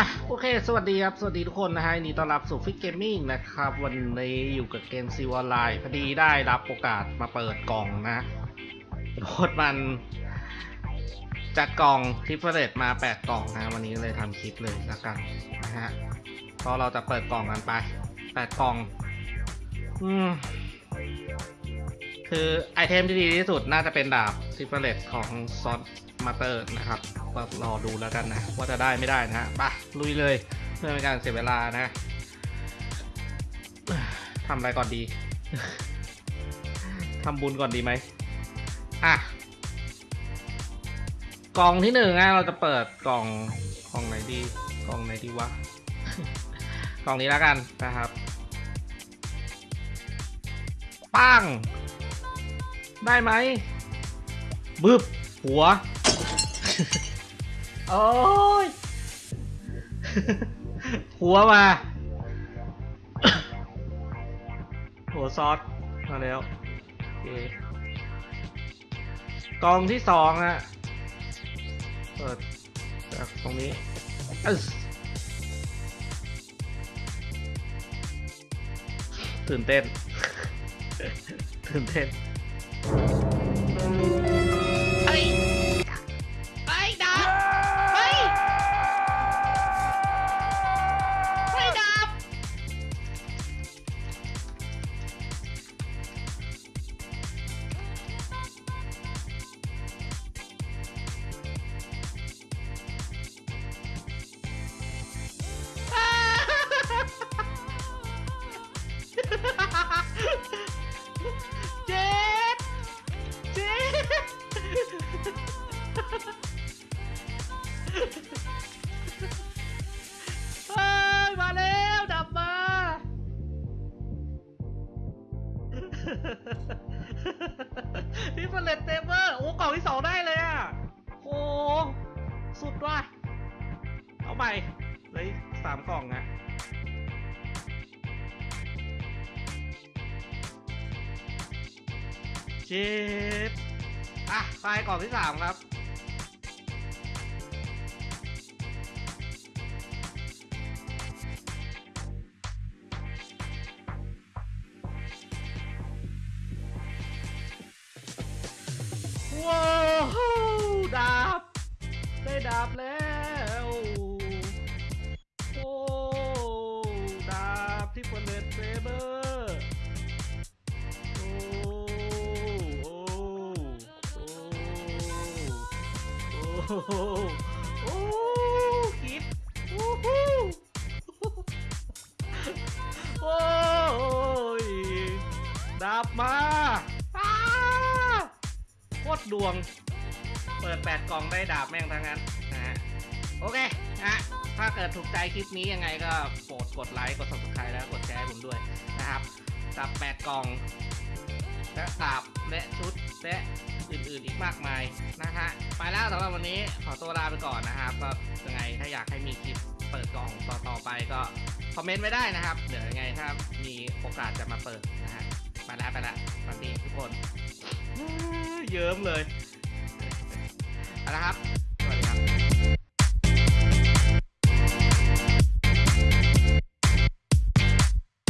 อะโอเค สวัสดีครับ สวัสดีทุกคนนะฮะ ยินดีต้อนรับสู่ฟิก Gaming นะครับ วันนี้อยู่กับเกม Seal Online พอดีได้รับโอกาสมาเปิดกล่องนะโคตรมัน จัดกล่องทิฟเฟอร์เรตมา 8 กล่องนะ วันนี้เลยทำคลิปเลยละกันนะฮะก็เราจะเปิดกล่องกันไป 8 กล่อง อืม คือไอเทมที่ดีที่สุดน่าจะเป็นดาบทิฟเฟอร์เรตของซอนมาเตอร์นะครับก็รอดูแล้วกันนะ ว่าจะได้ไม่ได้นะฮะไปลุยเลยเพื่อไม่ให้การเสียเวลานะทำอะไรก่อนดีทำบุญก่อนดีไหมอะ กล่องที่หนึ่งนะเราจะเปิดกล่องกล่องไหนดีกล่องไหนดีวะกล่องนี้แล้วกันนะครับปัง ได้ไหมบึบหัว โอ้ย หัวมา หัวซอสมาแล้วโอเคกองที่สองฮะเปิดจากตรงนี้อึ๊สตื่นเต้น ตื่นเต้น เที่เฟลตเตเบอร์โอ้กล่องที่สองได้เลยอะโอ้สุดว่ะเอาใหม่เลยสามกล่องอะเจ็บอะไปกล่องที่สามครับ ดาบแล้ว โอ้ดาบที่เปิดเลนเซเบอร์โอ้โอ้โอ้โอ้โอ้คิดโอ้โหโอ้ยดาบมาโคตรดวง เปิด 8 กล่องได้ดาบแม่งทั้งนั้นนะฮะโอเคนะถ้าเกิดถูกใจคลิปนี้ยังไงก็โปรดกดไลค์กด subscribe แล้วกดแชร์ให้ผมด้วยนะครับกับ 8 กล่องและดาบและชุดและอื่นๆอีกมากมายนะฮะไปแล้วสำหรับวันนี้ขอตัวลาไปก่อนนะครับก็ยังไงถ้าอยากให้มีคลิปเปิดกล่องต่อๆไปก็คอมเมนต์ไว้ได้นะครับ เดี๋ยวยังไงถ้ามีโอกาสจะมาเปิดนะฮะไปแล้วไปแล้วสวัสดีทุกคนเยิ้มเลย นะครับ